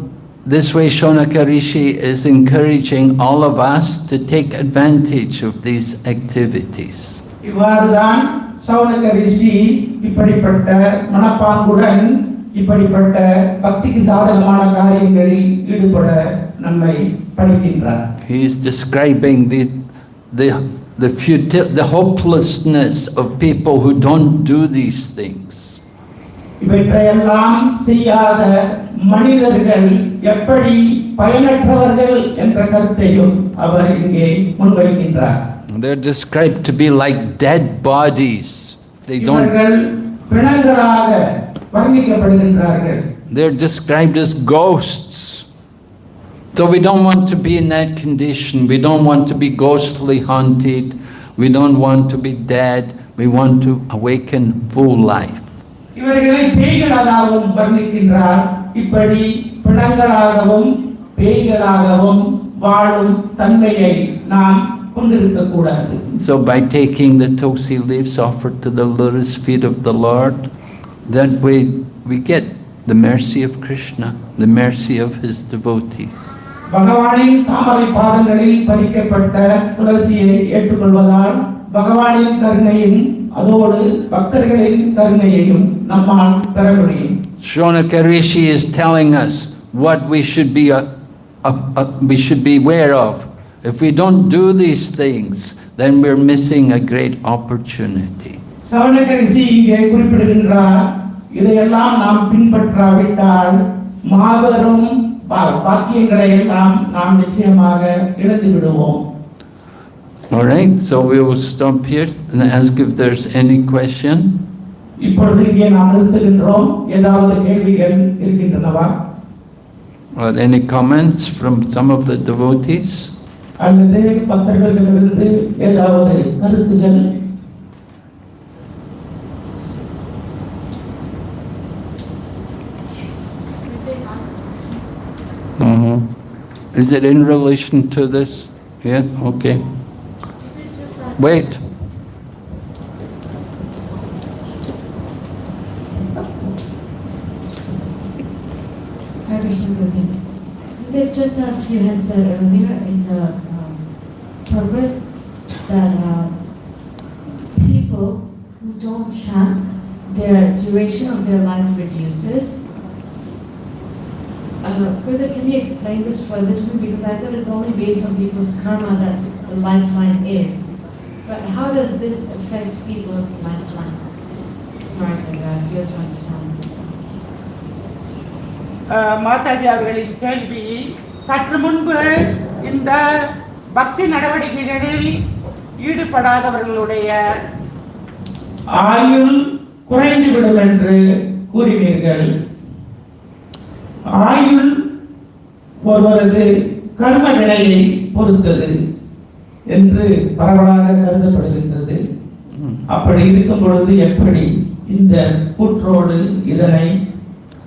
This way Saunaka Rishi is encouraging all of us to take advantage of these activities. He is describing the the the futil the hopelessness of people who don't do these things. இவற்றையெல்லாம் செய்யாத மனிதர்கள் எப்படி பயனற்றவர்கள் என்ற கருத்தையும் அவர் இங்கே முன்வைக்கின்றார் They're described to be like dead bodies. They don't, இவர்கள் பிணங்களாக வர்ணிக்கப்படுகின்றார்கள் they're described as ghosts. So we don't want to be in that condition. We don't want to be ghostly haunted. We don't want to be dead. We want to awaken full life. இவர்களை பேய்களாகவும் வர்ணிக்கின்றார் இப்படி பிணங்களாகவும் பேய்களாகவும் வாழும் தன்மையை நாம் So by taking the tulsi leaves offered to the lotus feet of the Lord, then we, we get the mercy of Krishna, the mercy of his devotees. பகவானின் தாமரை பாதங்களில் பதிக்கப்பட்ட துளசியை ஏற்றுக்கொள்வதால் பகவானின் கருணையும் Saunaka Rishi is telling us what we should be a, a, a, we should be aware of. If we don't do these things, then we're missing a great opportunity. Saunaka Rishi இங்கே குறிப்பிடுகின்றார் இதையெல்லாம் All right, so we will stop here and ask if there's any question. இப்பொழுது இங்கே நாம் நிறுத்துகின்றோம் ஏதாவது கேள்விகள் இருக்கின்றனவா Or any comments from some of the devotees? அல்லது பக்தர்களிடமிருந்து ஏதாவது கருத்துகள் Mhm. Is it in relation to this? Yeah, okay. Wait. That just as you had said earlier in the um, purport that uh, people who don't chant, their duration of their life reduces. Uh, can you explain this further to me? Because I thought it's only based on people's karma that the lifeline is. But how does this affect people's lifeline? Sorry, I feel to understand this. அஹ், மாதாஜி அவர்களின் கேள்வி சற்று முன்பு இந்த பக்தி நடவடிக்கைகளில் ஈடுபடாதவர்களுடைய ஆயுள் குறைந்துவிடும் என்று கூறினீர்கள் ஆயுள் ஒருவரது கர்ம வினையை பொறுத்தது என்று பரவலாக கருதப்படுகின்றது அப்படி இருக்கும் பொழுது எப்படி இந்த கூற்றோடு இதனை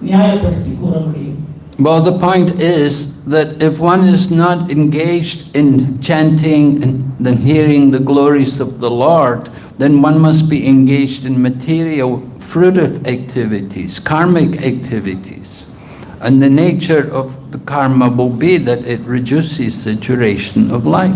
நியாயப்படுத்தி கூற முடியும் Well, the point is that if one is not engaged in chanting and then hearing the glories of the Lord, then one must be engaged in material fruitive activities, karmic activities. And the nature of the karma will be that it reduces the duration of life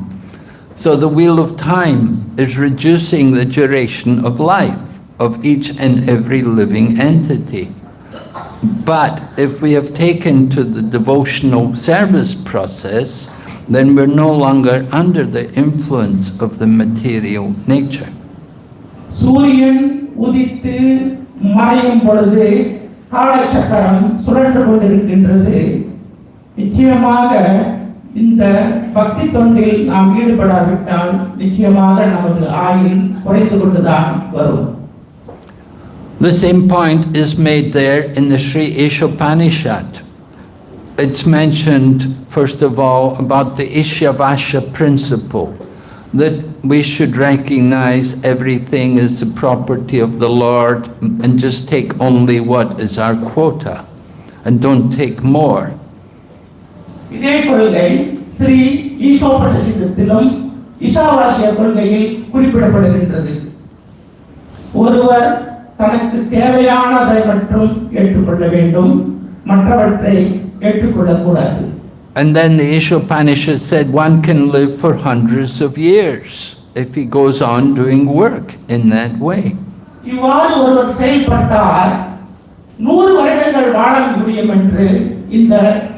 So the wheel of time is reducing the duration of life of each and every living entity. But if we have taken to the devotional service process, then we're no longer under the influence of the material nature. சூரியன் உதித்து மறையும் பொழுது காலச்சக்கரம் சுழன்று கொண்டிருக்கின்றது நிச்சயமாக இந்த பக்தி தொண்டில் நாம் ஈடுபடாவிட்டால் நிச்சயமாக நமது ஆயுள் குறைந்து கொண்டுதான் வரும் The same point is made there in the Sri Ishopanishad. It's mentioned, first of all, about the Ishavasya principle, that we should recognize everything is the property of the Lord and just take only what is our quota and don't take more. இதே கொள்கை ஸ்ரீ ஈசோபனிஷத்திலும் ஈசாவாசிய கொள்கையில் குறிப்பிடப்படுகின்றது ஒருவர் தனக்கு தேவையானதை மட்டும் ஏற்றுக்கொள்ள வேண்டும் மற்றவற்றை ஏற்றுக்கொள்ளக்கூடாது And then the Ishopanishad said one can live for hundreds of years if he goes on doing work in that way. இவ்வாறு ஒருவர் செயல்பட்டால் நூறு வருடங்கள் வாழ முடியும் என்று இந்த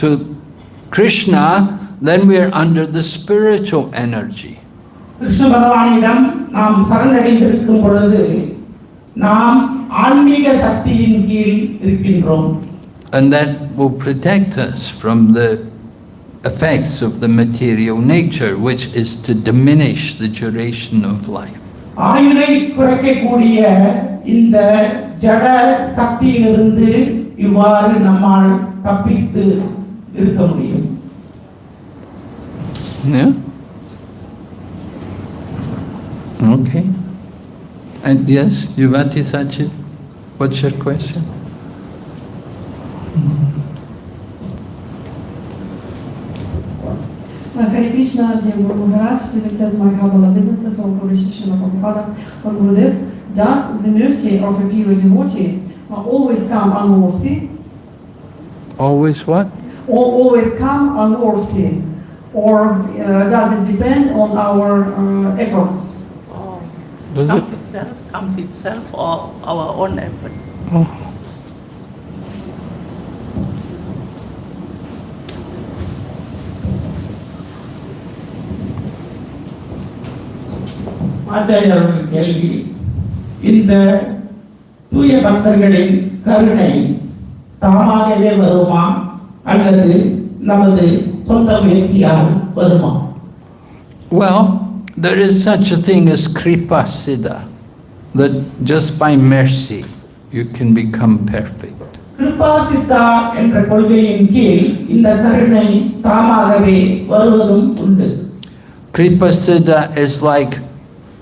to Krishna, then we are under the spiritual energy. Krishna பகவானிடம் நாம் சரணடைந்திருக்கும் பொழுது நாம் ஆன்மீக சக்தியின் கீழ் இருக்கின்றோம் And that will protect us from the effects of the material nature, which is to diminish the duration of life. ஆயுளை குறைக்கக்கூடிய இந்த ஜட சக்தியிலிருந்து இவ்வாறு நம்மால் தப்பித்து இருக்க முடியும் Yeah? Okay. And yes, Yuvati Sachit, what's your question? Uh, Hare Krishna, dear Guru Maharaj, please accept my humble obeisances on Kurishishina Prabhupada or Gurudev. Does the mercy of a pure devotee uh, always come unworthy, Always what? or always come unworthy, or uh, does it depend on our uh, efforts? Oh, Does comes it? itself, comes itself or our own effort. Oh. ஆச்சாரியர்கள் கேள்வி இந்த தூய பக்தர்களின் கருணை தாமாகவே வருமா அல்லது நமது சொந்த முயற்சியால் வருமா Well, there is such a thing as kripa siddha, that just by mercy you can become perfect. Kripa Siddha என்ற கொள்கையின் கீழ் இந்த கருணை தாமாகவே வருவதும் உண்டு Kripa siddha is like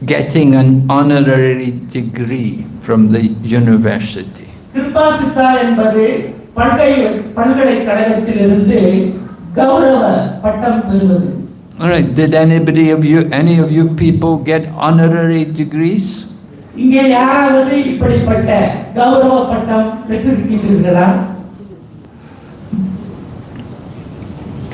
getting an honorary degree from the university. Kripa Siddha என்பது பல்கலை பல்கலைக்கழகத்திலிருந்து கௌரவ பட்டம் பெறுவது All right, did anybody of you, any of you people get honorary degrees? இங்கே யாராவது இப்படிப்பட்ட கௌரவ பட்டம் பெற்றிருக்கின்றீர்களா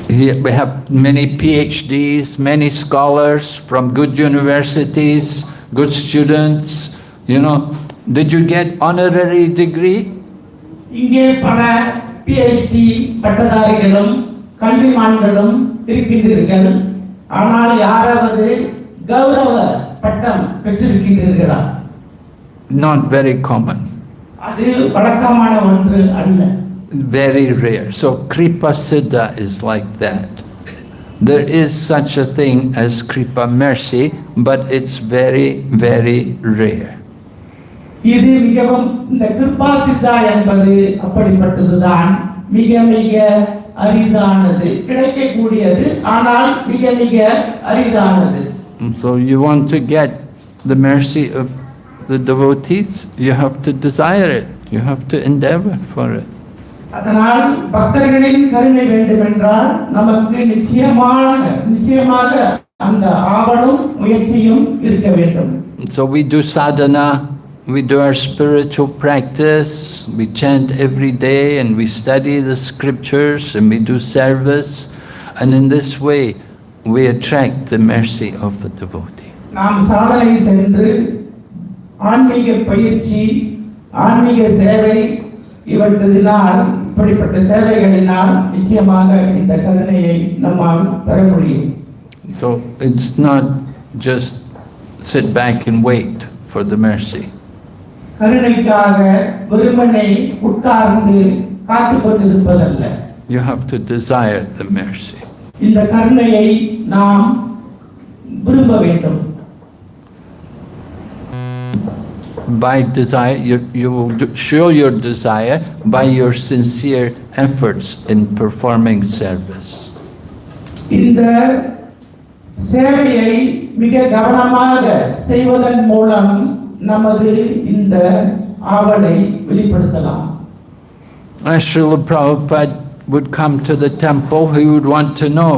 Here We have many PhDs, many scholars from good universities, good students, you know. Did you get honorary degree? இங்கே பல PhD பட்டதாரிகளும் கல்விமான்களும் இருக்கின்றீர்கள் ஆனால் யாராவது கௌரவ பட்டம் பெற்றிருக்கின்றீர்களா Not very common, அது வழக்கமான ஒன்று அல்ல very rare. So Kripa Siddha is like that. There is such a thing as Kripa mercy, but it's very, very rare. இது மிகவும் இந்த கிருபா சித்தா என்பது அப்படிப்பட்டதுதான் மிக மிக அரிதானது கிடைக்கக்கூடியது ஆனால் மிக மிக அரிதானது And So you want to get the mercy of the devotees, you have to desire it, you have to endeavor for it. அதனால் பக்தர்களின் கருணை வேண்டுமென்றால் நமக்கு நிச்சயமாக நிச்சயமாக அந்த ஆவலும் முயற்சியும் இருக்க வேண்டும் And So we do sadhana, we do our spiritual practice, we chant every day and we study the scriptures and we do service. And in this way, we attract the mercy of the devotee. நாம் சாதனை சென்று ஆன்மீக பயிற்சி ஆன்மீக சேவை இவற்றினால் இப்படிப்பட்ட சேவைகளினால் நிச்சயமாக இந்த கருணையை நம்மால் பெற முடியும் So it's not just sit back and wait for the mercy. கருணைக்காக வெறுமனை உட்கார்ந்து காத்து கொண்டிருப்பதல்ல You have to desire the mercy. இந்த கருணையை நாம் விரும்ப வேண்டும் By desire, you, you will do- show your desire by your sincere efforts in performing service. இந்த சேவையை மிக கவனமாக செய்வதன் மூலம் நமது இந்த ஆவலை வெளிப்படுத்தலாம் As Srila Prabhupada would come to the temple, he would want to know,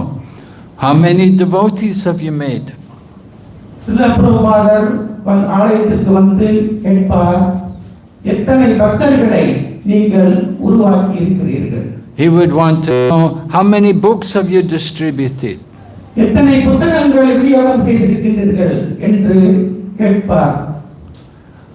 how many devotees have you made? சிலப்பிரபாதர் ஆலயத்திற்கு வந்து கேட்பார் எத்தனை பக்தர்களை நீங்கள் உருவாக்கி இருக்கிறீர்கள் He would want to know, how many books have you distributed? எத்தனை புத்தகங்களை விநியோகம் செய்திருக்கின்றீர்கள் என்று கேட்பார்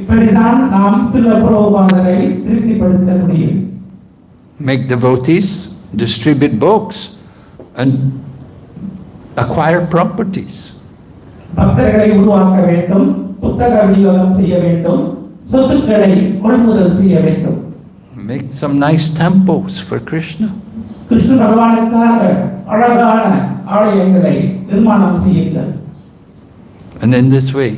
இப்படிதான் நாம் சில புரோபாதரை திருப்திப்படுத்த முடியும் Make devotees, distribute books, and acquire properties. பக்தர்களை உருவாக்க வேண்டும் புத்தக விநியோகம் செய்ய வேண்டும் சொத்துக்களை கொள்முதல் செய்ய வேண்டும் Make some nice temples for Krishna. Krishna பகவானுக்காக அழகான ஆலயங்களை நிர்மாணம் செய்யுங்கள் And in this way,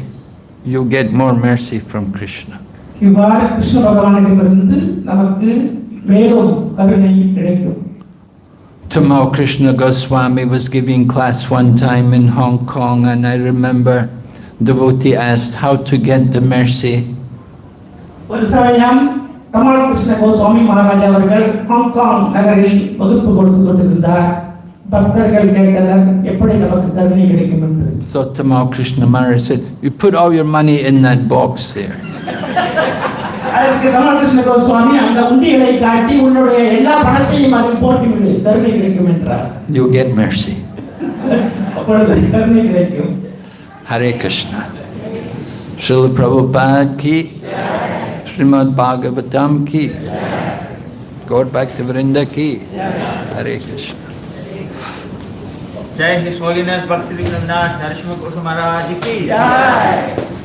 you get more mercy from Krishna. இவ்வாறு கிருஷ்ண பகவானிடமிருந்து நமக்கு மேலும் கருணை கிடைக்கும் Tamal Krishna Goswami was giving class one time in Hong Kong, and I remember devotee asked how to get the mercy. ஒரு சமயம் கமல் கிருஷ்ண கோஸ்வாமி மகாராஜா அவர்கள் Hong Kong நகரில் வகுப்பு கொடுத்து கொண்டிருந்தார் so Tamal Krishna Maharaj said, you put all your money in that box there. அதற்கு ராமகிருஷ்ண கோஸ்வாமி அந்த உண்டியலை காட்டி உன்னுடைய எல்லா பணத்தையும் அதில் போட்டுவிடு Srila Prabhupada ki, Srimad Bhagavatam ki, Gaura Bhakta Vrinda ki, Hare Krishna. जय होलीनेस भक्ति विघ्न नाश नरसिंह कुसुम महाराज की ஜாய்